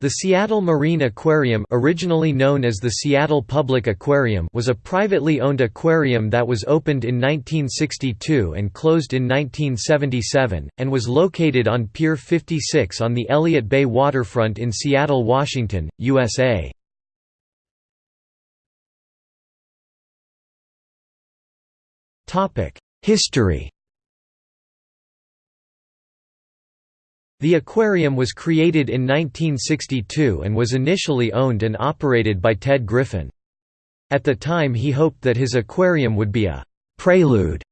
The Seattle Marine Aquarium originally known as the Seattle Public Aquarium was a privately owned aquarium that was opened in 1962 and closed in 1977, and was located on Pier 56 on the Elliott Bay waterfront in Seattle, Washington, USA. History The aquarium was created in 1962 and was initially owned and operated by Ted Griffin. At the time he hoped that his aquarium would be a «prelude»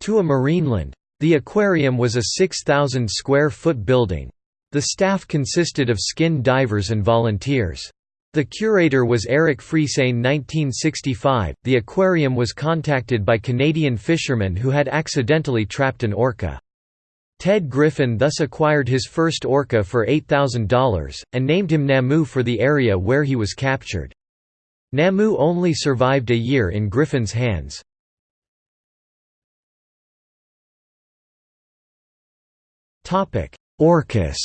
to a marineland. The aquarium was a 6,000 square foot building. The staff consisted of skin divers and volunteers. The curator was Eric Friesane 1965. The aquarium was contacted by Canadian fishermen who had accidentally trapped an orca. Ted Griffin thus acquired his first orca for $8,000, and named him Namu for the area where he was captured. Namu only survived a year in Griffin's hands. Orcas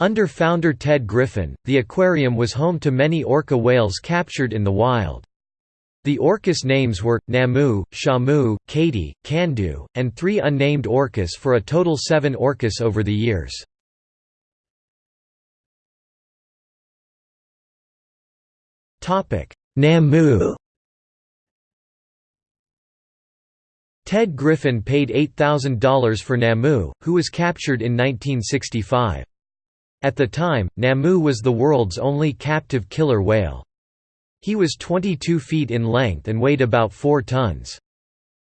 Under founder Ted Griffin, the aquarium was home to many orca whales captured in the wild. The orcas names were, Namu, Shamu, Katie, Kandu, and three unnamed orcas for a total seven orcas over the years. Namu Ted Griffin paid $8,000 for Namu, who was captured in 1965. At the time, Namu was the world's only captive killer whale. He was 22 feet in length and weighed about 4 tons.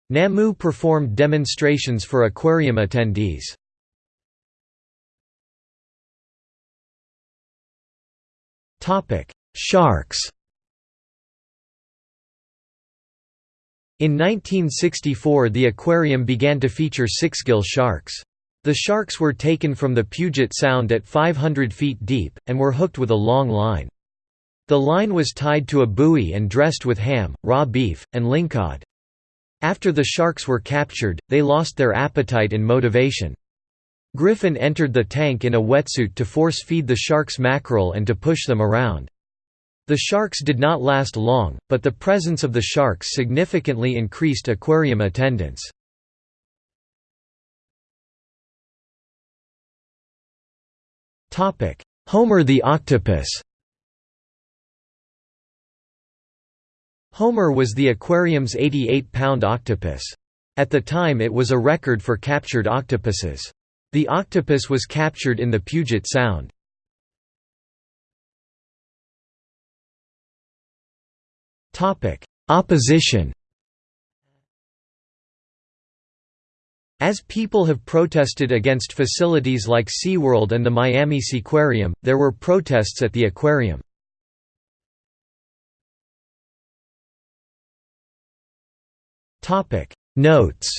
Namu performed demonstrations for aquarium attendees. Sharks In 1964 the aquarium began to feature sixgill sharks. The sharks were taken from the Puget Sound at 500 feet deep, and were hooked with a long line. The line was tied to a buoy and dressed with ham, raw beef, and lingcod. After the sharks were captured, they lost their appetite and motivation. Griffin entered the tank in a wetsuit to force-feed the sharks mackerel and to push them around. The sharks did not last long, but the presence of the sharks significantly increased aquarium attendance. Homer the octopus Homer was the aquarium's 88-pound octopus. At the time it was a record for captured octopuses. The octopus was captured in the Puget Sound. Opposition As people have protested against facilities like SeaWorld and the Miami Seaquarium, there were protests at the aquarium. Notes